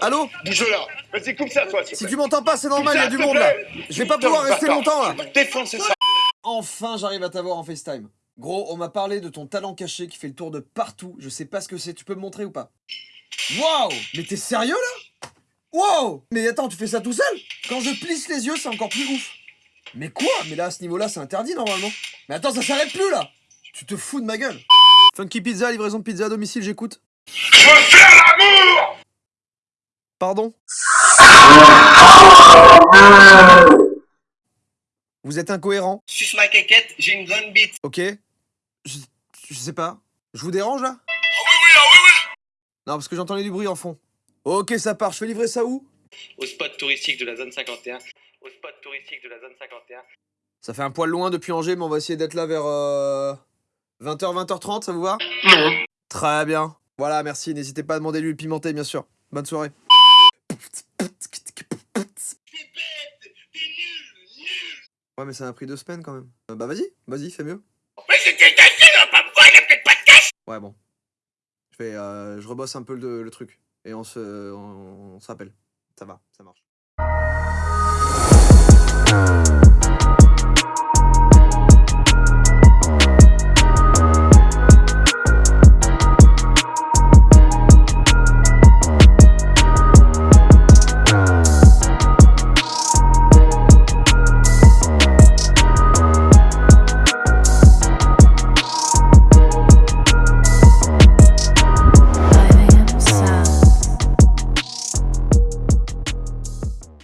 Allô Bouge là Vas-y, coupe ça, toi, Si tu m'entends pas, c'est normal, il y a du monde là. Je vais pas pouvoir rester longtemps là. Défoncez ça Enfin, j'arrive à t'avoir en FaceTime. Gros, on m'a parlé de ton talent caché qui fait le tour de partout. Je sais pas ce que c'est. Tu peux me montrer ou pas? Waouh Mais t'es sérieux là? Waouh Mais attends, tu fais ça tout seul? Quand je plisse les yeux, c'est encore plus ouf. Mais quoi? Mais là, à ce niveau-là, c'est interdit normalement. Mais attends, ça s'arrête plus là Tu te fous de ma gueule Funky Pizza, livraison de pizza à domicile, j'écoute. Je veux faire l'amour Pardon Vous êtes incohérent Suce ma quéquette, j'ai une grande bite. Ok je, je sais pas. Je vous dérange là Ah oui, oui, ah oui, oui Non, parce que j'entendais du bruit en fond. Ok, ça part. Je fais livrer ça où au spot touristique de la zone 51. Au spot touristique de la zone 51. Ça fait un poil loin depuis Angers, mais on va essayer d'être là vers euh, 20h, 20h30, ça vous va? Non Très bien. Voilà, merci. N'hésitez pas à demander l'huile pimentée, bien sûr. Bonne soirée. Ouais, mais ça m'a pris deux semaines quand même. Euh, bah vas-y, vas-y, fais mieux. Mais c'était ta on va pas me voir, il a peut-être pas de cash? Ouais, bon. Je fais, euh, je rebosse un peu le, le truc. Et on se, on, on se rappelle. Ça va, ça marche.